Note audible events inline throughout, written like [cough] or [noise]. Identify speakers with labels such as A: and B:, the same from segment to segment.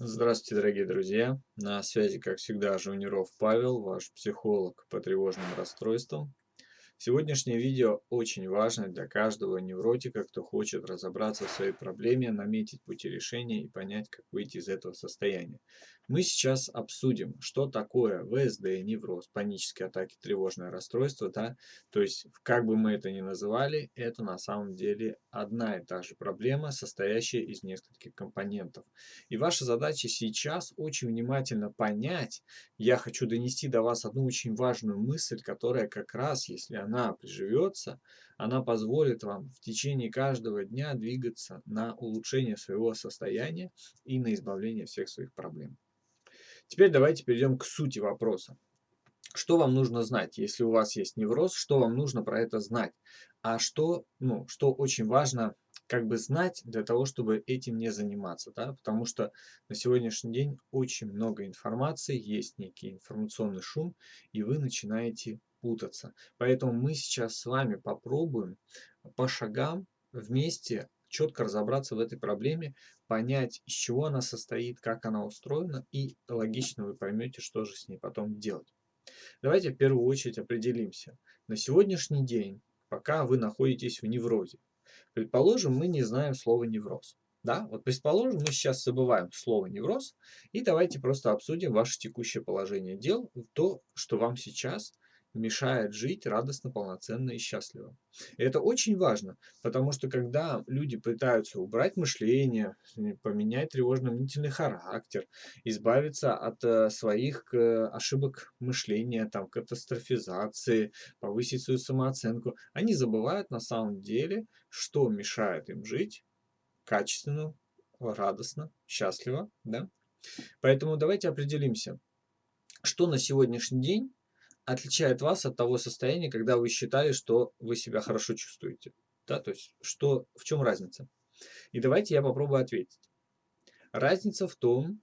A: Здравствуйте, дорогие друзья! На связи, как всегда, Жуниров Павел, ваш психолог по тревожным расстройствам. Сегодняшнее видео очень важно для каждого невротика, кто хочет разобраться в своей проблеме, наметить пути решения и понять, как выйти из этого состояния. Мы сейчас обсудим, что такое ВСД, невроз, панические атаки, тревожное расстройство. Да? То есть, как бы мы это ни называли, это на самом деле одна и та же проблема, состоящая из нескольких компонентов. И ваша задача сейчас очень внимательно понять, я хочу донести до вас одну очень важную мысль, которая как раз, если она приживется, она позволит вам в течение каждого дня двигаться на улучшение своего состояния и на избавление всех своих проблем. Теперь давайте перейдем к сути вопроса. Что вам нужно знать, если у вас есть невроз, что вам нужно про это знать? А что, ну, что очень важно как бы знать для того, чтобы этим не заниматься, да, потому что на сегодняшний день очень много информации, есть некий информационный шум, и вы начинаете путаться. Поэтому мы сейчас с вами попробуем по шагам вместе четко разобраться в этой проблеме, понять, из чего она состоит, как она устроена, и логично вы поймете, что же с ней потом делать. Давайте в первую очередь определимся. На сегодняшний день, пока вы находитесь в неврозе, предположим, мы не знаем слова невроз. Да, вот предположим, мы сейчас забываем слово невроз, и давайте просто обсудим ваше текущее положение дел, то, что вам сейчас мешает жить радостно, полноценно и счастливо. И это очень важно, потому что когда люди пытаются убрать мышление, поменять тревожно-мнительный характер, избавиться от э, своих э, ошибок мышления, там, катастрофизации, повысить свою самооценку, они забывают на самом деле, что мешает им жить качественно, радостно, счастливо. Да? Поэтому давайте определимся, что на сегодняшний день отличает вас от того состояния, когда вы считали, что вы себя хорошо чувствуете? Да, то есть, что, в чем разница? И давайте я попробую ответить. Разница в том,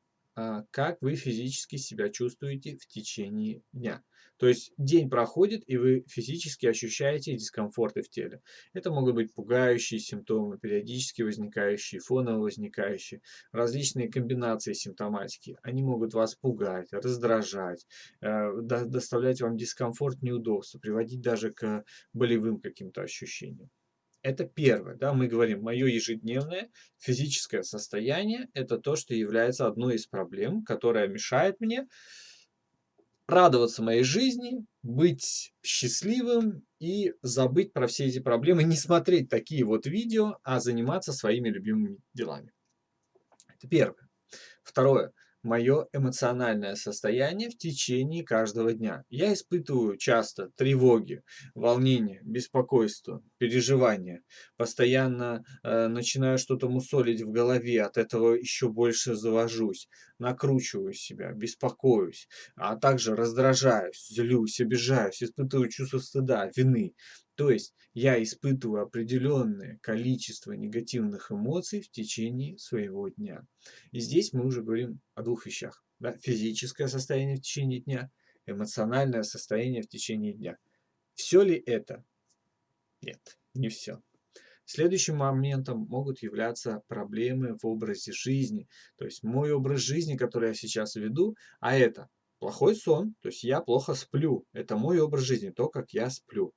A: как вы физически себя чувствуете в течение дня. То есть день проходит, и вы физически ощущаете дискомфорты в теле. Это могут быть пугающие симптомы, периодически возникающие, фоново возникающие, различные комбинации симптоматики. Они могут вас пугать, раздражать, э, доставлять вам дискомфорт, неудобства, приводить даже к болевым каким-то ощущениям. Это первое. Да, мы говорим, мое ежедневное физическое состояние – это то, что является одной из проблем, которая мешает мне радоваться моей жизни, быть счастливым и забыть про все эти проблемы, не смотреть такие вот видео, а заниматься своими любимыми делами. Это первое. Второе мое эмоциональное состояние в течение каждого дня. Я испытываю часто тревоги, волнение, беспокойство, переживания. Постоянно э, начинаю что-то мусолить в голове, от этого еще больше завожусь, накручиваю себя, беспокоюсь, а также раздражаюсь, злюсь, обижаюсь, испытываю чувство стыда, вины. То есть я испытываю определенное количество негативных эмоций в течение своего дня. И здесь мы уже говорим о двух вещах. Да? Физическое состояние в течение дня, эмоциональное состояние в течение дня. Все ли это? Нет, не все. Следующим моментом могут являться проблемы в образе жизни. То есть мой образ жизни, который я сейчас веду, а это плохой сон, то есть я плохо сплю. Это мой образ жизни, то, как я сплю.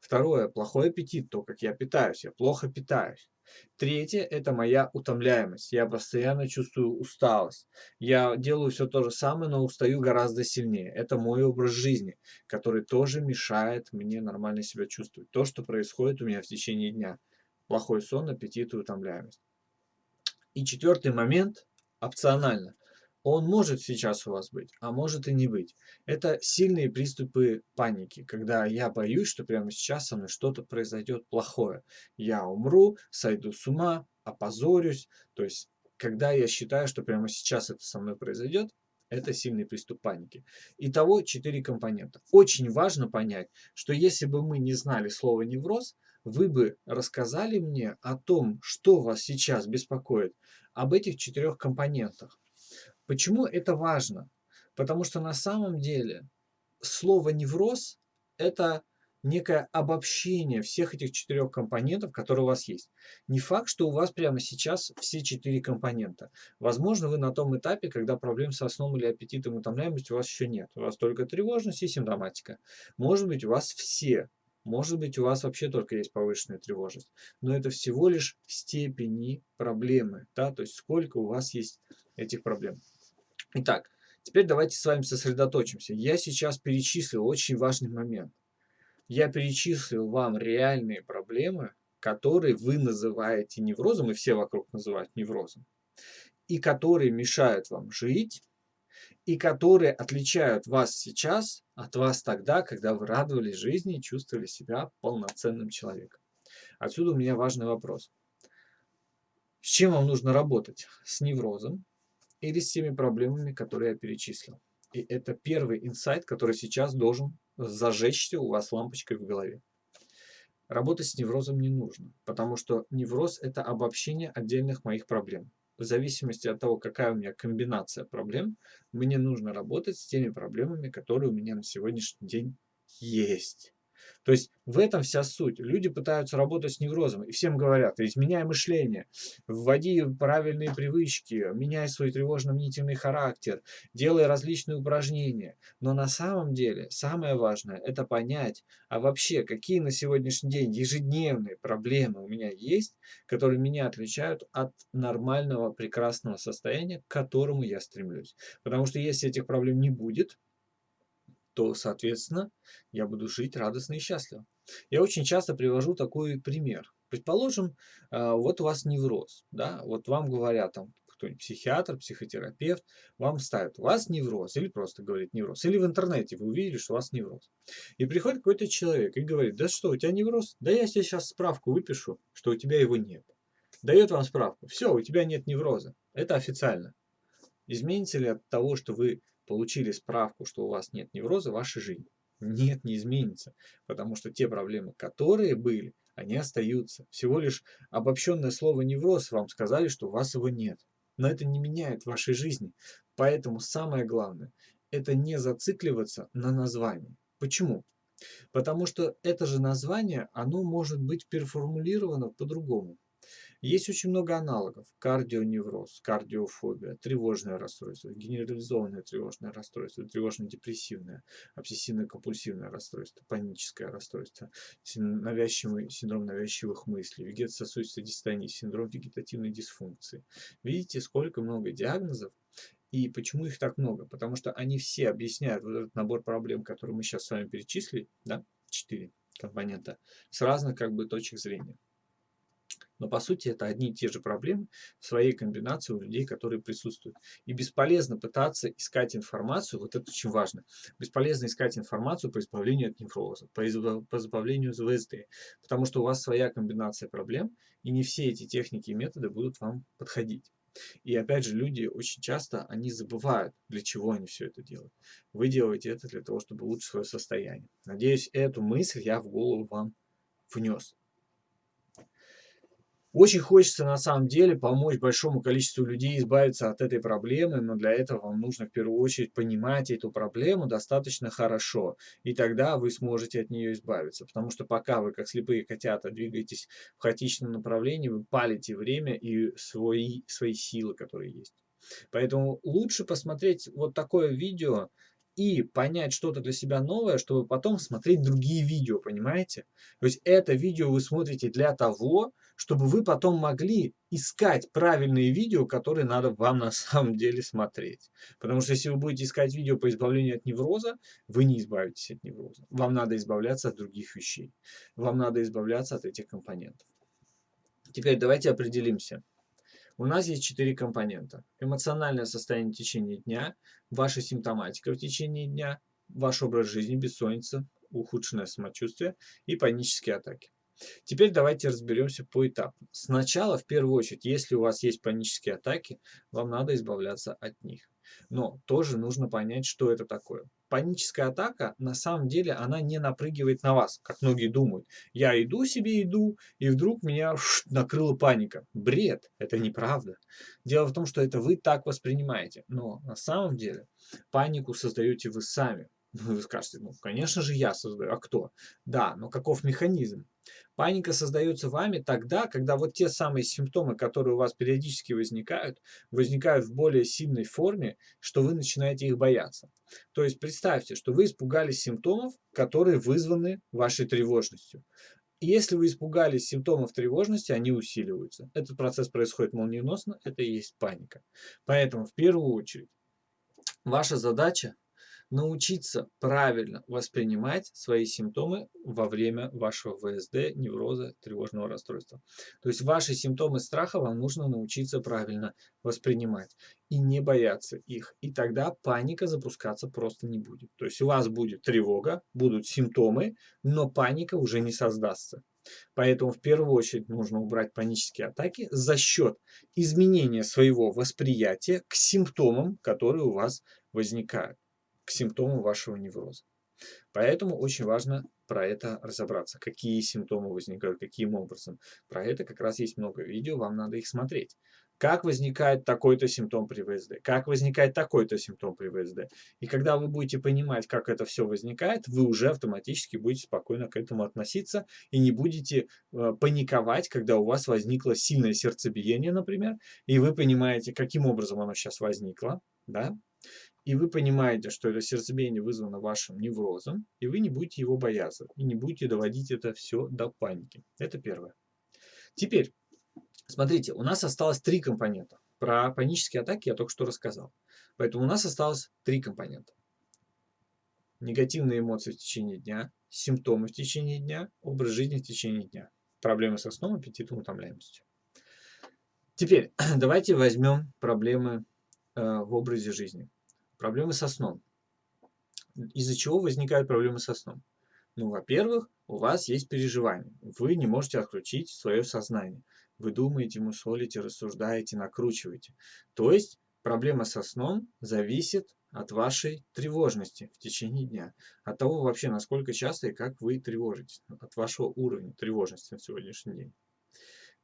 A: Второе, плохой аппетит, то, как я питаюсь, я плохо питаюсь. Третье – это моя утомляемость. Я постоянно чувствую усталость. Я делаю все то же самое, но устаю гораздо сильнее. Это мой образ жизни, который тоже мешает мне нормально себя чувствовать. То, что происходит у меня в течение дня. Плохой сон, аппетит и утомляемость. И четвертый момент – опционально. Он может сейчас у вас быть, а может и не быть. Это сильные приступы паники, когда я боюсь, что прямо сейчас со мной что-то произойдет плохое. Я умру, сойду с ума, опозорюсь. То есть, когда я считаю, что прямо сейчас это со мной произойдет, это сильный приступ паники. Итого четыре компонента. Очень важно понять, что если бы мы не знали слово невроз, вы бы рассказали мне о том, что вас сейчас беспокоит, об этих четырех компонентах. Почему это важно? Потому что на самом деле слово невроз – это некое обобщение всех этих четырех компонентов, которые у вас есть. Не факт, что у вас прямо сейчас все четыре компонента. Возможно, вы на том этапе, когда проблем со сном или аппетитом и утомляемостью у вас еще нет. У вас только тревожность и симптоматика. Может быть, у вас все. Может быть, у вас вообще только есть повышенная тревожность. Но это всего лишь степени проблемы. Да? То есть, сколько у вас есть этих проблем. Итак, теперь давайте с вами сосредоточимся. Я сейчас перечислил очень важный момент я перечислил вам реальные проблемы, которые вы называете неврозом, и все вокруг называют неврозом, и которые мешают вам жить, и которые отличают вас сейчас от вас тогда, когда вы радовались жизни и чувствовали себя полноценным человеком. Отсюда у меня важный вопрос. С чем вам нужно работать? С неврозом или с теми проблемами, которые я перечислил? И это первый инсайт, который сейчас должен зажечься у вас лампочкой в голове. Работать с неврозом не нужно, потому что невроз – это обобщение отдельных моих проблем. В зависимости от того, какая у меня комбинация проблем, мне нужно работать с теми проблемами, которые у меня на сегодняшний день есть. То есть в этом вся суть. Люди пытаются работать с неврозом и всем говорят, изменяй мышление, вводи правильные привычки, меняй свой тревожно-мнительный характер, делай различные упражнения. Но на самом деле самое важное это понять, а вообще какие на сегодняшний день ежедневные проблемы у меня есть, которые меня отличают от нормального прекрасного состояния, к которому я стремлюсь. Потому что если этих проблем не будет, то, соответственно, я буду жить радостно и счастливо. Я очень часто привожу такой пример. Предположим, а, вот у вас невроз, да, вот вам говорят там кто-нибудь психиатр, психотерапевт, вам ставят, у вас невроз, или просто говорит невроз, или в интернете вы увидели, что у вас невроз. И приходит какой-то человек и говорит, да что, у тебя невроз? Да я тебе сейчас справку выпишу, что у тебя его нет. Дает вам справку, все, у тебя нет невроза. Это официально. Изменится ли от того, что вы получили справку, что у вас нет невроза, ваша жизнь. Нет, не изменится, потому что те проблемы, которые были, они остаются. Всего лишь обобщенное слово невроз вам сказали, что у вас его нет. Но это не меняет вашей жизни. Поэтому самое главное, это не зацикливаться на названии. Почему? Потому что это же название, оно может быть переформулировано по-другому. Есть очень много аналогов. Кардионевроз, кардиофобия, тревожное расстройство, генерализованное тревожное расстройство, тревожно-депрессивное, обсессивно-компульсивное расстройство, паническое расстройство, навязчивый, синдром навязчивых мыслей, вегетососудистая дистония, синдром вегетативной дисфункции. Видите, сколько много диагнозов, и почему их так много? Потому что они все объясняют вот этот набор проблем, которые мы сейчас с вами перечислили, да, четыре компонента, с разных как бы точек зрения. Но по сути это одни и те же проблемы в своей комбинации у людей, которые присутствуют. И бесполезно пытаться искать информацию, вот это очень важно, бесполезно искать информацию по избавлению от невроза, по, избав, по избавлению от ВСД, потому что у вас своя комбинация проблем, и не все эти техники и методы будут вам подходить. И опять же, люди очень часто, они забывают, для чего они все это делают. Вы делаете это для того, чтобы улучшить свое состояние. Надеюсь, эту мысль я в голову вам внес. Очень хочется на самом деле помочь большому количеству людей избавиться от этой проблемы, но для этого вам нужно в первую очередь понимать эту проблему достаточно хорошо, и тогда вы сможете от нее избавиться. Потому что пока вы, как слепые котята, двигаетесь в хаотичном направлении, вы палите время и свои, свои силы, которые есть. Поэтому лучше посмотреть вот такое видео, и понять что-то для себя новое, чтобы потом смотреть другие видео, понимаете? То есть это видео вы смотрите для того, чтобы вы потом могли искать правильные видео, которые надо вам на самом деле смотреть. Потому что если вы будете искать видео по избавлению от невроза, вы не избавитесь от невроза. Вам надо избавляться от других вещей. Вам надо избавляться от этих компонентов. Теперь давайте определимся. У нас есть четыре компонента. Эмоциональное состояние в течение дня, ваша симптоматика в течение дня, ваш образ жизни, бессонница, ухудшенное самочувствие и панические атаки. Теперь давайте разберемся по этапам. Сначала, в первую очередь, если у вас есть панические атаки, вам надо избавляться от них. Но тоже нужно понять, что это такое паническая атака, на самом деле, она не напрыгивает на вас, как многие думают. Я иду себе, иду, и вдруг меня ш, накрыла паника. Бред, это неправда. Дело в том, что это вы так воспринимаете. Но на самом деле панику создаете вы сами. Ну, вы скажете, ну, конечно же, я создаю. А кто? Да, но каков механизм? Паника создается вами тогда, когда вот те самые симптомы, которые у вас периодически возникают, возникают в более сильной форме, что вы начинаете их бояться. То есть представьте, что вы испугались симптомов, которые вызваны вашей тревожностью. Если вы испугались симптомов тревожности, они усиливаются. Этот процесс происходит молниеносно, это и есть паника. Поэтому в первую очередь ваша задача научиться правильно воспринимать свои симптомы во время вашего ВСД, невроза, тревожного расстройства. То есть ваши симптомы страха вам нужно научиться правильно воспринимать и не бояться их. И тогда паника запускаться просто не будет. То есть у вас будет тревога, будут симптомы, но паника уже не создастся. Поэтому в первую очередь нужно убрать панические атаки за счет изменения своего восприятия к симптомам, которые у вас возникают к симптомам вашего невроза. Поэтому очень важно про это разобраться. Какие симптомы возникают, каким образом. Про это как раз есть много видео, вам надо их смотреть. Как возникает такой-то симптом при ВСД, как возникает такой-то симптом при ВСД. И когда вы будете понимать, как это все возникает, вы уже автоматически будете спокойно к этому относиться и не будете э, паниковать, когда у вас возникло сильное сердцебиение, например, и вы понимаете, каким образом оно сейчас возникло, да, и вы понимаете, что это сердцебиение вызвано вашим неврозом, и вы не будете его бояться, и не будете доводить это все до паники. Это первое. Теперь, смотрите, у нас осталось три компонента. Про панические атаки я только что рассказал. Поэтому у нас осталось три компонента. Негативные эмоции в течение дня, симптомы в течение дня, образ жизни в течение дня. Проблемы со сном, аппетитом, утомляемостью. Теперь [clears throat] давайте возьмем проблемы э, в образе жизни. Проблемы со сном. Из-за чего возникают проблемы со сном? Ну, во-первых, у вас есть переживания. Вы не можете отключить свое сознание. Вы думаете, мусолите, рассуждаете, накручиваете. То есть проблема со сном зависит от вашей тревожности в течение дня. От того вообще, насколько часто и как вы тревожитесь. От вашего уровня тревожности на сегодняшний день.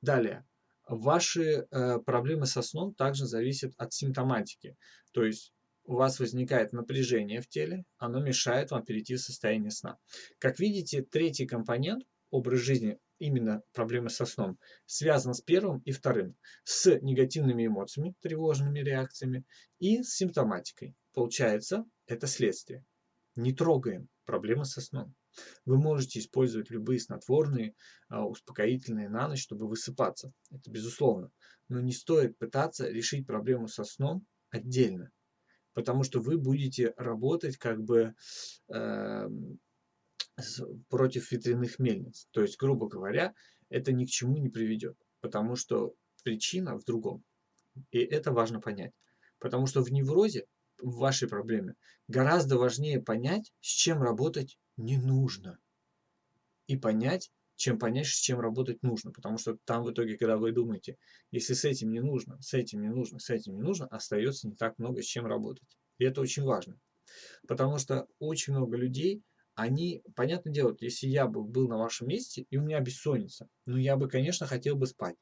A: Далее. Ваши э, проблемы со сном также зависят от симптоматики. То есть у вас возникает напряжение в теле, оно мешает вам перейти в состояние сна. Как видите, третий компонент, образ жизни, именно проблемы со сном, связан с первым и вторым, с негативными эмоциями, тревожными реакциями и с симптоматикой. Получается, это следствие. Не трогаем проблемы со сном. Вы можете использовать любые снотворные, а, успокоительные на ночь, чтобы высыпаться. Это безусловно. Но не стоит пытаться решить проблему со сном отдельно потому что вы будете работать как бы э, против ветряных мельниц. То есть, грубо говоря, это ни к чему не приведет, потому что причина в другом. И это важно понять. Потому что в неврозе, в вашей проблеме, гораздо важнее понять, с чем работать не нужно. И понять, чем понять, с чем работать нужно. Потому что там в итоге, когда вы думаете, если с этим не нужно, с этим не нужно, с этим не нужно, остается не так много с чем работать. И это очень важно. Потому что очень много людей, они, понятное дело, если я бы был на вашем месте, и у меня бессонница, ну я бы, конечно, хотел бы спать.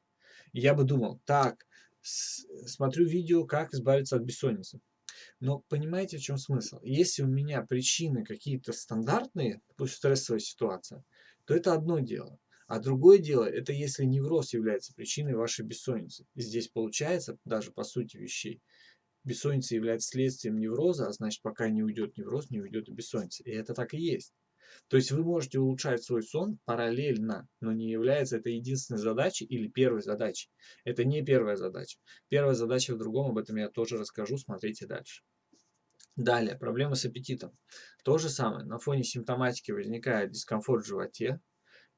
A: И я бы думал, так, смотрю видео, как избавиться от бессонницы. Но понимаете, в чем смысл? Если у меня причины какие-то стандартные, пусть стрессовая ситуация, то это одно дело. А другое дело, это если невроз является причиной вашей бессонницы. И здесь получается, даже по сути вещей, бессонница является следствием невроза, а значит, пока не уйдет невроз, не уйдет и бессонница. И это так и есть. То есть вы можете улучшать свой сон параллельно, но не является это единственной задачей или первой задачей. Это не первая задача. Первая задача в другом, об этом я тоже расскажу, смотрите дальше. Далее, проблемы с аппетитом. То же самое, на фоне симптоматики возникает дискомфорт в животе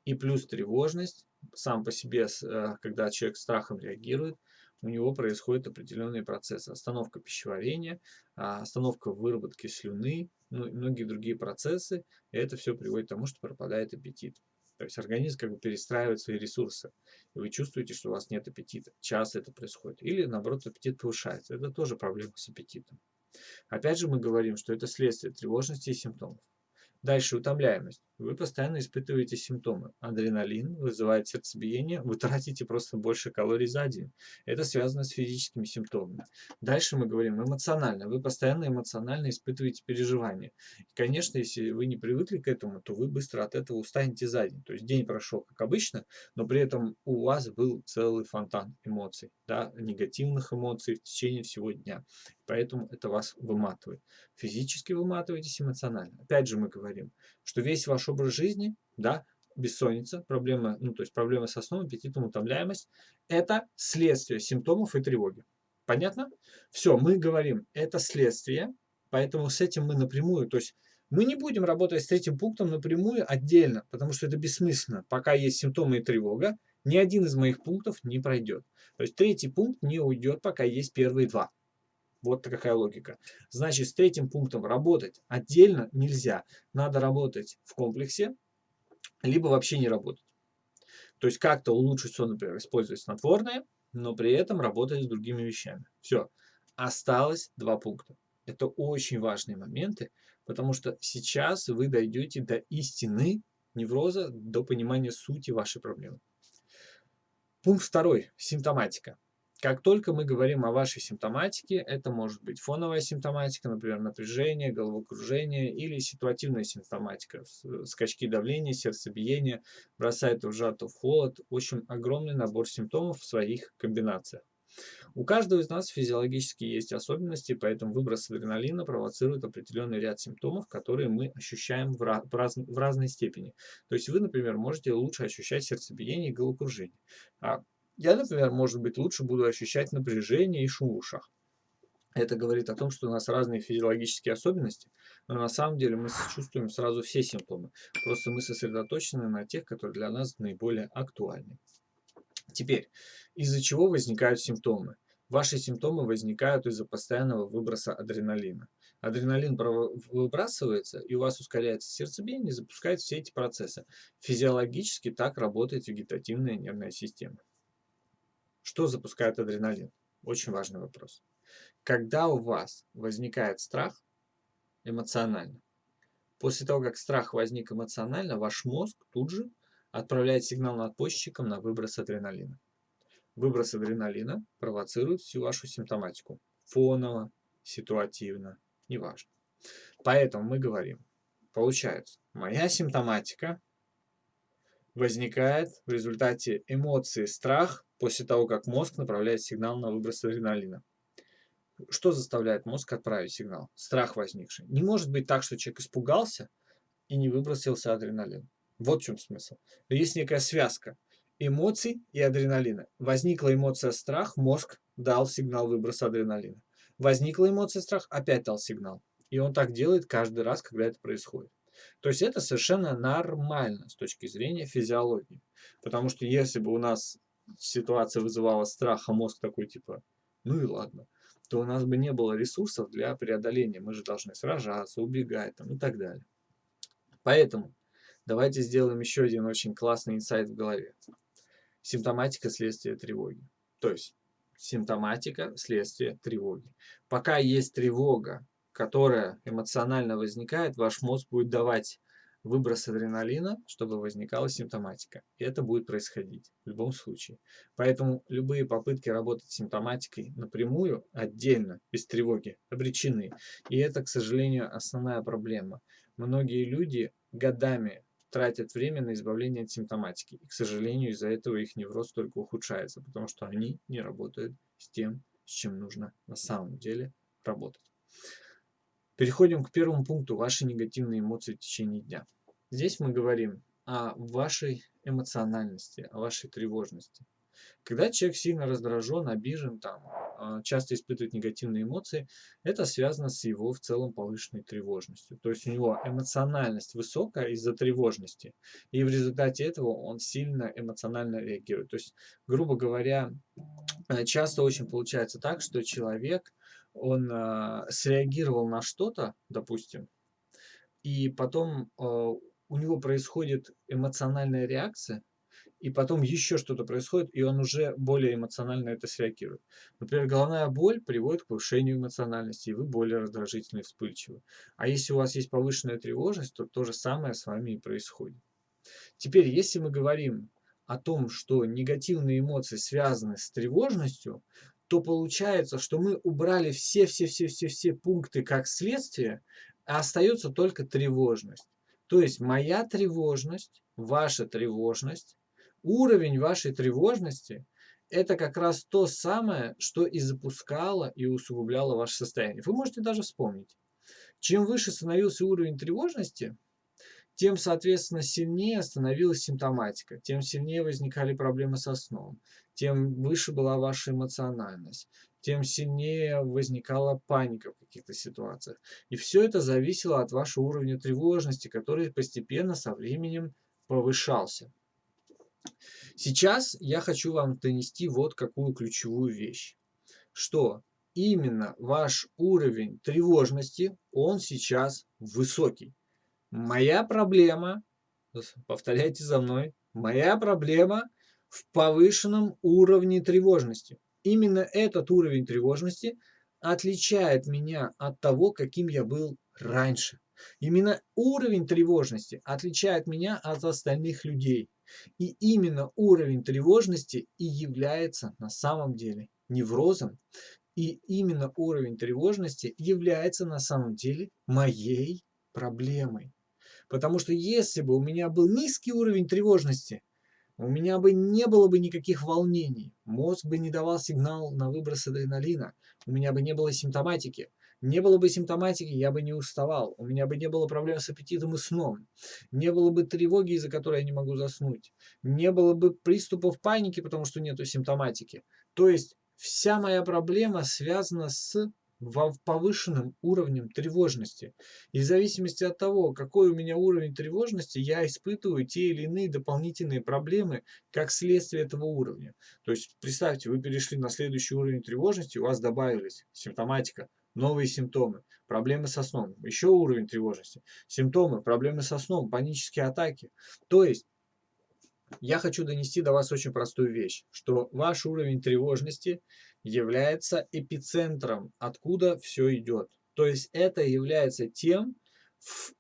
A: и плюс тревожность. Сам по себе, э, когда человек страхом реагирует, у него происходят определенные процессы. Остановка пищеварения, а, остановка выработки слюны, ну и многие другие процессы. И это все приводит к тому, что пропадает аппетит. То есть организм как бы перестраивает свои ресурсы. И вы чувствуете, что у вас нет аппетита. Часто это происходит. Или наоборот аппетит повышается. Это тоже проблема с аппетитом. Опять же мы говорим, что это следствие тревожности и симптомов. Дальше утомляемость. Вы постоянно испытываете симптомы. Адреналин вызывает сердцебиение, вы тратите просто больше калорий за день. Это связано с физическими симптомами. Дальше мы говорим эмоционально. Вы постоянно эмоционально испытываете переживания. И, конечно, если вы не привыкли к этому, то вы быстро от этого устанете за день. То есть день прошел как обычно, но при этом у вас был целый фонтан эмоций, да, негативных эмоций в течение всего дня. Поэтому это вас выматывает. Физически выматываетесь, эмоционально. Опять же мы говорим, что весь ваш образ жизни, да, бессонница, проблема, ну то есть проблемы со сном, аппетитом, утомляемость, это следствие симптомов и тревоги. Понятно? Все, мы говорим, это следствие, поэтому с этим мы напрямую, то есть мы не будем работать с третьим пунктом напрямую отдельно, потому что это бессмысленно. Пока есть симптомы и тревога, ни один из моих пунктов не пройдет. То есть третий пункт не уйдет, пока есть первые два. Вот такая логика. Значит, с третьим пунктом работать отдельно нельзя. Надо работать в комплексе, либо вообще не работать. То есть как-то улучшить сон, например, использовать снотворное, но при этом работать с другими вещами. Все. Осталось два пункта. Это очень важные моменты, потому что сейчас вы дойдете до истины невроза, до понимания сути вашей проблемы. Пункт второй. Симптоматика. Как только мы говорим о вашей симптоматике, это может быть фоновая симптоматика, например, напряжение, головокружение или ситуативная симптоматика, скачки давления, сердцебиения, бросает в жар, в холод. В общем, огромный набор симптомов в своих комбинациях. У каждого из нас физиологически есть особенности, поэтому выброс адреналина провоцирует определенный ряд симптомов, которые мы ощущаем в, раз, в разной степени. То есть вы, например, можете лучше ощущать сердцебиение и головокружение. А я, например, может быть, лучше буду ощущать напряжение и шум в ушах. Это говорит о том, что у нас разные физиологические особенности, но на самом деле мы чувствуем сразу все симптомы. Просто мы сосредоточены на тех, которые для нас наиболее актуальны. Теперь, из-за чего возникают симптомы? Ваши симптомы возникают из-за постоянного выброса адреналина. Адреналин выбрасывается, и у вас ускоряется сердцебиение, запускает все эти процессы. Физиологически так работает вегетативная нервная система. Что запускает адреналин? Очень важный вопрос. Когда у вас возникает страх эмоционально, после того, как страх возник эмоционально, ваш мозг тут же отправляет сигнал надпочечникам на выброс адреналина. Выброс адреналина провоцирует всю вашу симптоматику. Фоново, ситуативно, неважно. Поэтому мы говорим, получается, моя симптоматика возникает в результате эмоции страх после того, как мозг направляет сигнал на выброс адреналина. Что заставляет мозг отправить сигнал? Страх возникший. Не может быть так, что человек испугался и не выбросился адреналин. Вот в чем смысл. Есть некая связка эмоций и адреналина. Возникла эмоция страх, мозг дал сигнал выброса адреналина. Возникла эмоция страх, опять дал сигнал. И он так делает каждый раз, когда это происходит. То есть это совершенно нормально с точки зрения физиологии. Потому что если бы у нас ситуация вызывала страх, а мозг такой типа, ну и ладно, то у нас бы не было ресурсов для преодоления. Мы же должны сражаться, убегать там, и так далее. Поэтому давайте сделаем еще один очень классный инсайт в голове. Симптоматика следствия тревоги. То есть симптоматика следствия тревоги. Пока есть тревога, которая эмоционально возникает, ваш мозг будет давать выброс адреналина, чтобы возникала симптоматика. И это будет происходить в любом случае. Поэтому любые попытки работать с симптоматикой напрямую, отдельно, без тревоги, обречены. И это, к сожалению, основная проблема. Многие люди годами тратят время на избавление от симптоматики. И, к сожалению, из-за этого их невроз только ухудшается, потому что они не работают с тем, с чем нужно на самом деле работать. Переходим к первому пункту – ваши негативные эмоции в течение дня. Здесь мы говорим о вашей эмоциональности, о вашей тревожности. Когда человек сильно раздражен, обижен, там, а, часто испытывает негативные эмоции, это связано с его в целом повышенной тревожностью. То есть у него эмоциональность высокая из-за тревожности, и в результате этого он сильно эмоционально реагирует. То есть, грубо говоря, э, часто очень получается так, что человек он э, среагировал на что-то, допустим, и потом э, у него происходит эмоциональная реакция, и потом еще что-то происходит, и он уже более эмоционально это среагирует. Например, головная боль приводит к повышению эмоциональности, и вы более раздражительны и вспыльчивы. А если у вас есть повышенная тревожность, то то же самое с вами и происходит. Теперь, если мы говорим о том, что негативные эмоции связаны с тревожностью, то получается, что мы убрали все-все-все-все-все пункты как следствие, а остается только тревожность. То есть моя тревожность, ваша тревожность, уровень вашей тревожности – это как раз то самое, что и запускало и усугубляло ваше состояние. Вы можете даже вспомнить. Чем выше становился уровень тревожности, тем, соответственно, сильнее становилась симптоматика, тем сильнее возникали проблемы со сном, тем выше была ваша эмоциональность, тем сильнее возникала паника в каких-то ситуациях. И все это зависело от вашего уровня тревожности, который постепенно со временем повышался. Сейчас я хочу вам донести вот какую ключевую вещь, что именно ваш уровень тревожности, он сейчас высокий. Моя проблема, [laughs] повторяйте за мной, моя проблема в повышенном уровне тревожности. Именно этот уровень тревожности отличает меня от того, каким я был раньше. Именно уровень тревожности отличает меня от остальных людей. И именно уровень тревожности и является на самом деле неврозом. И именно уровень тревожности является на самом деле моей проблемой. Потому что если бы у меня был низкий уровень тревожности, у меня бы не было бы никаких волнений, мозг бы не давал сигнал на выброс адреналина, у меня бы не было симптоматики. Не было бы симптоматики, я бы не уставал, у меня бы не было проблем с аппетитом и сном, не было бы тревоги, из-за которой я не могу заснуть, не было бы приступов паники, потому что нету симптоматики. То есть вся моя проблема связана с повышенным уровнем тревожности. И в зависимости от того, какой у меня уровень тревожности, я испытываю те или иные дополнительные проблемы как следствие этого уровня. То есть представьте, вы перешли на следующий уровень тревожности, у вас добавились симптоматика, новые симптомы, проблемы со сном, еще уровень тревожности, симптомы, проблемы со сном, панические атаки. То есть я хочу донести до вас очень простую вещь, что ваш уровень тревожности является эпицентром, откуда все идет. То есть это является тем,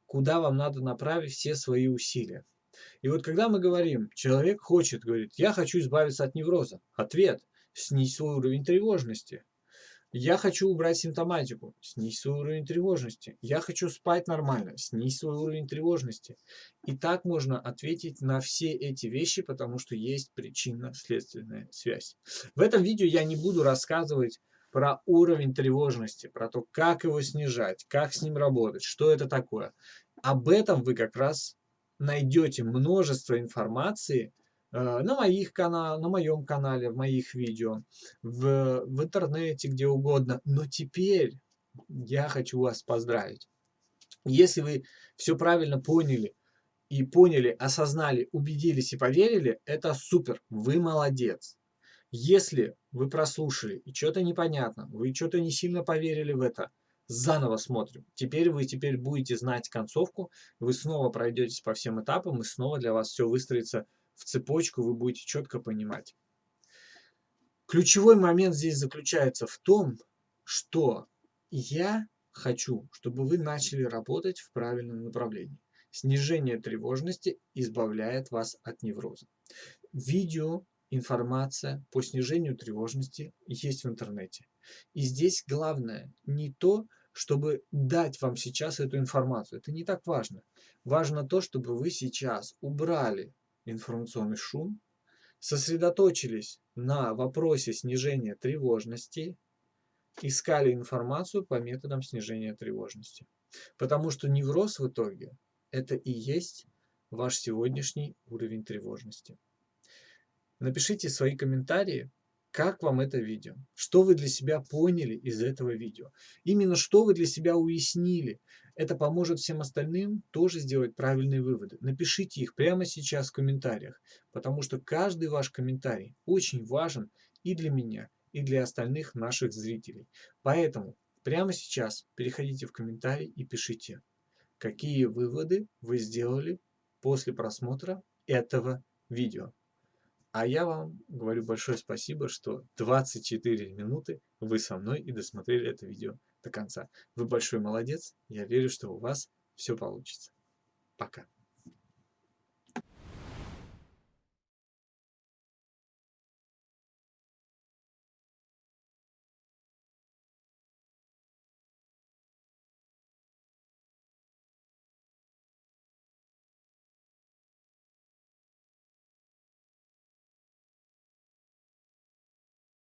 A: куда вам надо направить все свои усилия. И вот когда мы говорим, человек хочет, говорит, я хочу избавиться от невроза. Ответ, снизь свой уровень тревожности. Я хочу убрать симптоматику, снизь свой уровень тревожности. Я хочу спать нормально, снизь свой уровень тревожности. И так можно ответить на все эти вещи, потому что есть причинно-следственная связь. В этом видео я не буду рассказывать про уровень тревожности, про то, как его снижать, как с ним работать, что это такое. Об этом вы как раз найдете множество информации, на, моих канал, на моем канале, в моих видео, в, в интернете, где угодно. Но теперь я хочу вас поздравить. Если вы все правильно поняли, и поняли, осознали, убедились и поверили, это супер, вы молодец. Если вы прослушали и что-то непонятно, вы что-то не сильно поверили в это, заново смотрим. Теперь вы теперь будете знать концовку, вы снова пройдетесь по всем этапам, и снова для вас все выстроится в цепочку, вы будете четко понимать. Ключевой момент здесь заключается в том, что я хочу, чтобы вы начали работать в правильном направлении. Снижение тревожности избавляет вас от невроза. Видео, информация по снижению тревожности есть в интернете. И здесь главное не то, чтобы дать вам сейчас эту информацию. Это не так важно. Важно то, чтобы вы сейчас убрали информационный шум, сосредоточились на вопросе снижения тревожности, искали информацию по методам снижения тревожности. Потому что невроз в итоге это и есть ваш сегодняшний уровень тревожности. Напишите свои комментарии, как вам это видео, что вы для себя поняли из этого видео, именно что вы для себя уяснили, это поможет всем остальным тоже сделать правильные выводы. Напишите их прямо сейчас в комментариях, потому что каждый ваш комментарий очень важен и для меня, и для остальных наших зрителей. Поэтому прямо сейчас переходите в комментарий и пишите, какие выводы вы сделали после просмотра этого видео. А я вам говорю большое спасибо, что 24 минуты вы со мной и досмотрели это видео до конца. Вы большой молодец. Я верю, что у вас все получится. Пока.